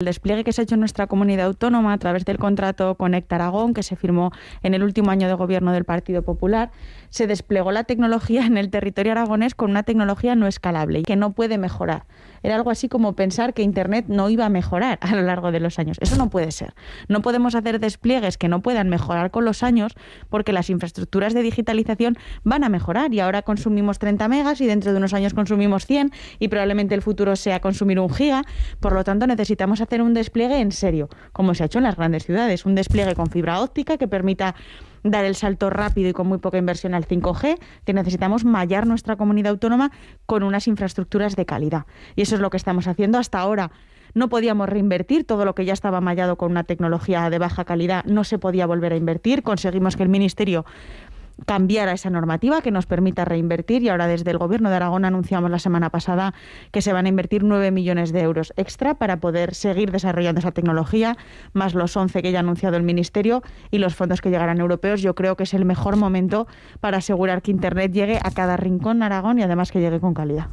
El despliegue que se ha hecho en nuestra comunidad autónoma a través del contrato Conecta Aragón, que se firmó en el último año de gobierno del Partido Popular, se desplegó la tecnología en el territorio aragonés con una tecnología no escalable y que no puede mejorar. Era algo así como pensar que Internet no iba a mejorar a lo largo de los años. Eso no puede ser. No podemos hacer despliegues que no puedan mejorar con los años porque las infraestructuras de digitalización van a mejorar y ahora consumimos 30 megas y dentro de unos años consumimos 100 y probablemente el futuro sea consumir un giga. Por lo tanto, necesitamos hacer un despliegue en serio, como se ha hecho en las grandes ciudades, un despliegue con fibra óptica que permita dar el salto rápido y con muy poca inversión al 5G, que necesitamos mallar nuestra comunidad autónoma con unas infraestructuras de calidad. Y eso es lo que estamos haciendo hasta ahora. No podíamos reinvertir todo lo que ya estaba mallado con una tecnología de baja calidad, no se podía volver a invertir. Conseguimos que el Ministerio cambiar a esa normativa que nos permita reinvertir y ahora desde el Gobierno de Aragón anunciamos la semana pasada que se van a invertir 9 millones de euros extra para poder seguir desarrollando esa tecnología, más los 11 que ya ha anunciado el Ministerio y los fondos que llegarán europeos. Yo creo que es el mejor momento para asegurar que Internet llegue a cada rincón de Aragón y además que llegue con calidad.